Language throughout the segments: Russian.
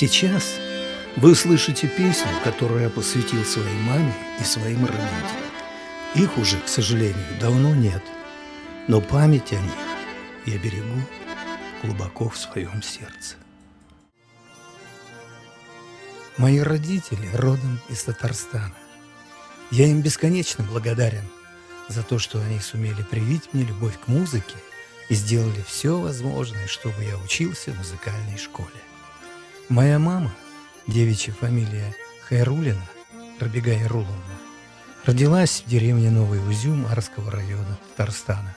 Сейчас вы слышите песню, которую я посвятил своей маме и своим родителям. Их уже, к сожалению, давно нет, но память о них я берегу глубоко в своем сердце. Мои родители родом из Татарстана. Я им бесконечно благодарен за то, что они сумели привить мне любовь к музыке и сделали все возможное, чтобы я учился в музыкальной школе. Моя мама, девичья фамилия Хайрулина, Рабига Яруловна, родилась в деревне Новый Узюм Арского района Татарстана,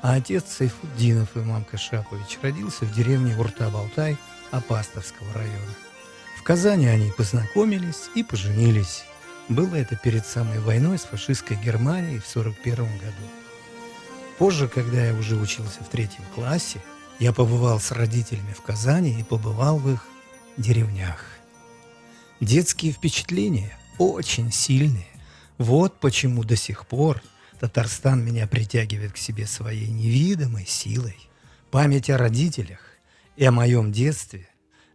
а отец Сайфуддинов Имам Кашапович родился в деревне Урта-Балтай Апастовского района. В Казани они познакомились и поженились. Было это перед самой войной с фашистской Германией в 1941 году. Позже, когда я уже учился в третьем классе, я побывал с родителями в Казани и побывал в их деревнях. Детские впечатления очень сильные. Вот почему до сих пор Татарстан меня притягивает к себе своей невидимой силой. Память о родителях и о моем детстве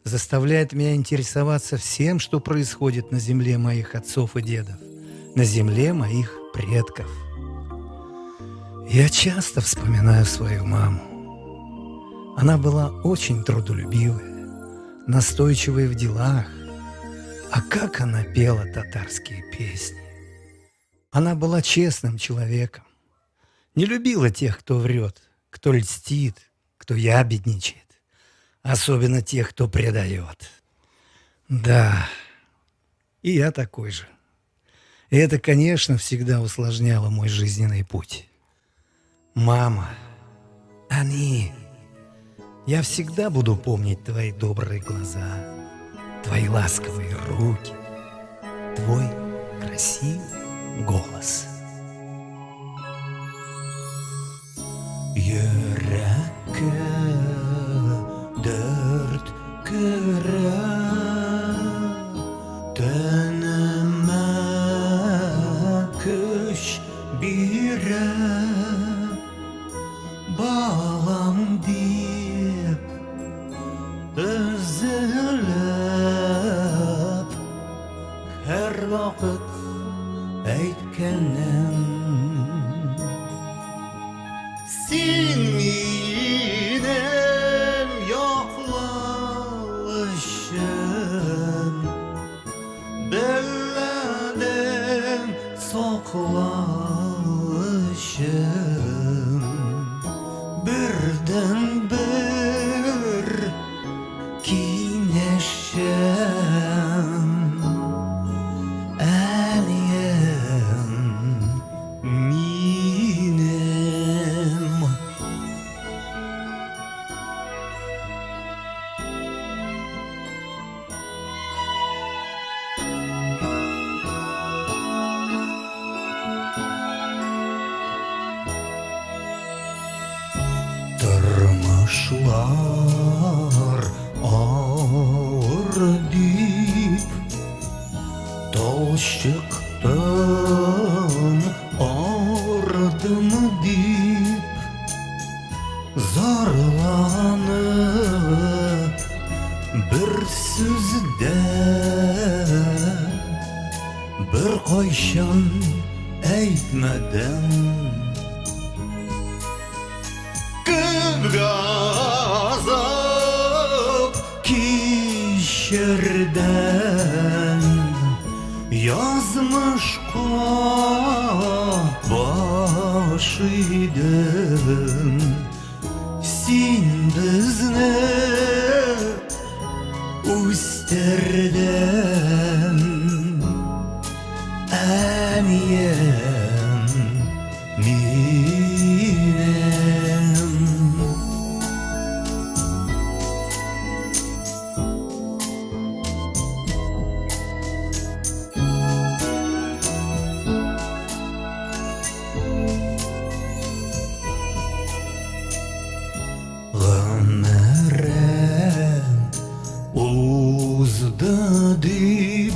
заставляет меня интересоваться всем, что происходит на земле моих отцов и дедов, на земле моих предков – я часто вспоминаю свою маму. Она была очень трудолюбивая, настойчивая в делах. А как она пела татарские песни. Она была честным человеком. Не любила тех, кто врет, кто льстит, кто ябедничает. Особенно тех, кто предает. Да, и я такой же. И это, конечно, всегда усложняло мой жизненный путь. Мама, они, я всегда буду помнить твои добрые глаза, твои ласковые руки, твой красивый голос. Бирә Балам дип vakit aytganim sen menim yo'qlashim billadim soqlashim birdan bir kiyinishim Sarmışlar ağır dip Toz çıktın ardımı dip. Zarlanıp bir sözde Bir koyşan eğitmeden азап кичердән Язмышка баш идем Син безне үстерден Әнием Ғәмәрәм узды дип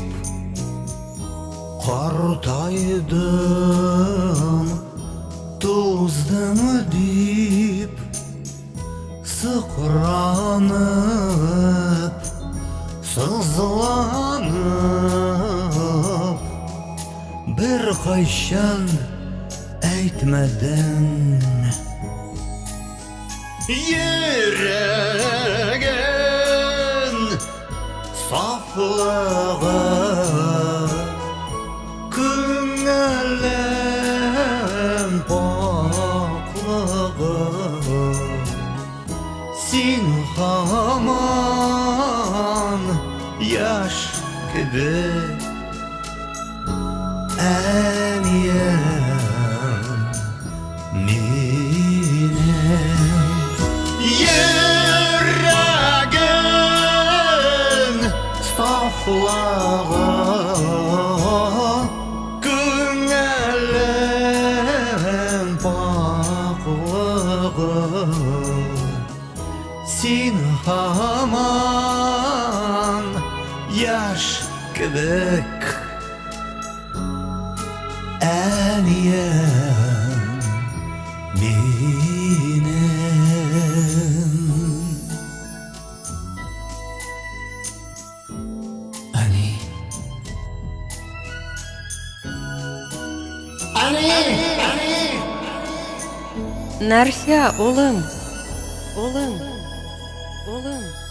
Қартайдым туздым дип Сықранып, сызланып Бір қайшан әйтмәдің yüreğin saflağı Kıngelen baklağı Sin haman yaş gibi En yer құлаған көңілім бақылығын сен хаман яш кебек әнием менің Нәрсә, улым? Улым. Улым. Улым.